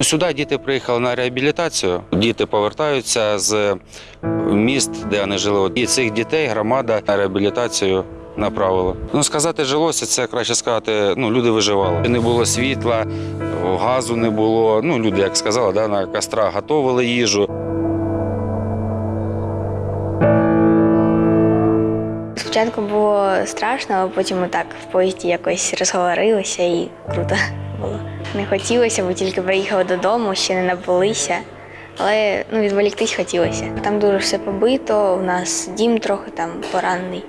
Сюди діти приїхали на реабілітацію. Діти повертаються з міст, де вони жили. І цих дітей громада на реабілітацію направила. Ну сказати, жилося, це краще сказати. Ну люди виживали. Не було світла, газу не було. Ну люди, як сказали, да, на кострах готували їжу. Спочатку було страшно, а потім так в поїзді якось розговорилися і круто було. Не хотілося, бо тільки приїхали додому, ще не набулися. Але ну, відволіктись хотілося. Там дуже все побито, у нас дім трохи там поранений.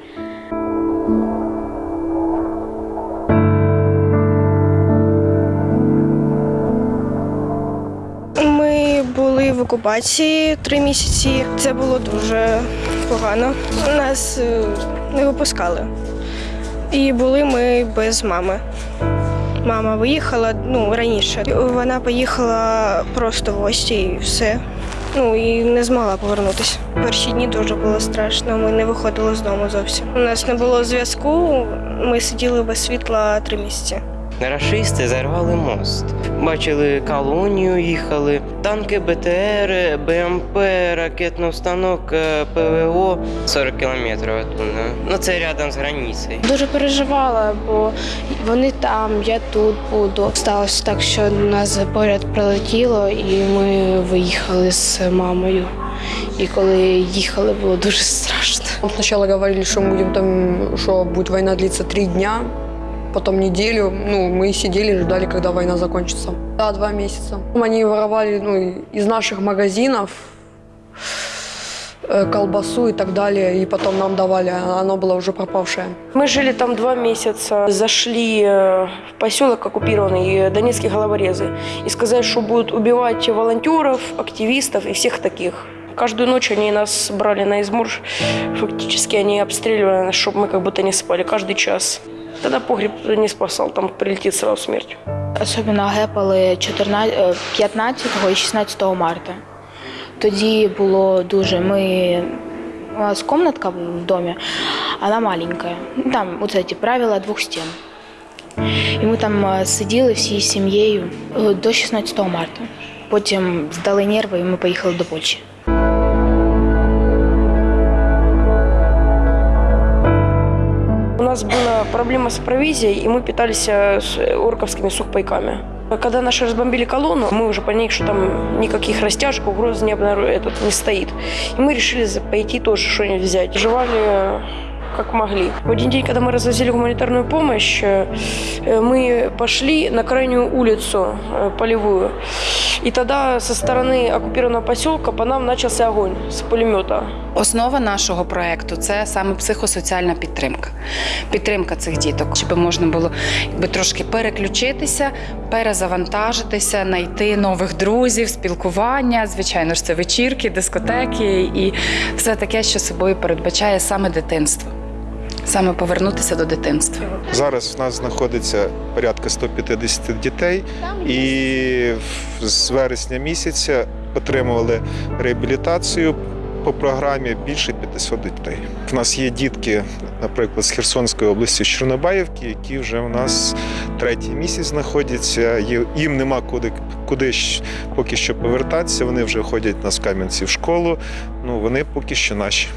Ми були в окупації три місяці. Це було дуже погано. Нас е, не випускали. І були ми без мами. Мама виїхала ну, раніше. Вона поїхала просто в гості і все. Ну і не змогла повернутися. Перші дні дуже було страшно. Ми не виходили з дому зовсім. У нас не було зв'язку. Ми сиділи без світла три місяці. Рашисти зарвали мост. Бачили колонію, їхали, танки БТР, БМП, ракетний установок, е, ПВО 40 кілометрів оттуда. Ну це рядом з границею. Дуже переживала, бо вони там, я тут буду. Сталося так, що нас поряд прилетіло, і ми виїхали з мамою. І коли їхали, було дуже страшно. Сначала говорили, что будем там, что будет война длиться три дня, потом неделю. Ну, мы сидели, ждали, когда война закончится. Да, два месяца. Они воровали ну, из наших магазинов э, колбасу и так далее, и потом нам давали, а оно было уже пропавшее. Мы жили там два месяца, зашли э, в поселок оккупированный, э, донецкие головорезы, и сказали, что будут убивать волонтеров, активистов и всех таких. Каждую ночь они нас брали на измор, фактически они обстреливали нас, чтобы мы как будто не спали, каждый час. Тогда погреб не спасал, там прилетит сразу смерть. Особливо гепали 14, е, 15 і 16 марта. Тоді було дуже. Ми у нас комнатка в домі, вона маленька. Ну, Там оце ті правила двох стін. І ми там е, сиділи всією сім'єю е, до 16 марта. Потім здали нерви і ми поїхали до Польщі. Нас была проблема с провизией, и мы питались э, орковскими сухпайками. Когда наши разбомбили колонну, мы уже поняли, что там никаких растяжек, угроз не, обнару- этот, не стоит. И мы решили пойти тоже что-нибудь взять. Жевали э, как могли. В один день, когда мы развозили гуманитарную помощь, э, э, мы пошли на крайнюю улицу э, полевую. И тогда со стороны оккупированного поселка по нам начался огонь с пулемета. Основа нашого проекту це саме психосоціальна підтримка. Підтримка цих діток, щоб можна було якби трошки переключитися, перезавантажитися, знайти нових друзів, спілкування. Звичайно ж, це вечірки, дискотеки і все таке, що собою передбачає саме дитинство. Саме повернутися до дитинства. Зараз в нас знаходиться порядка 150 дітей, і з вересня місяця отримували реабілітацію по програмі більше 500 дітей. В нас є дітки, наприклад, з Херсонської області, з Чорнобаївки, які вже в нас третій місяць знаходяться. Їм нема куди, куди поки що повертатися. Вони вже ходять на Кам'янці в школу. Ну вони поки що наші.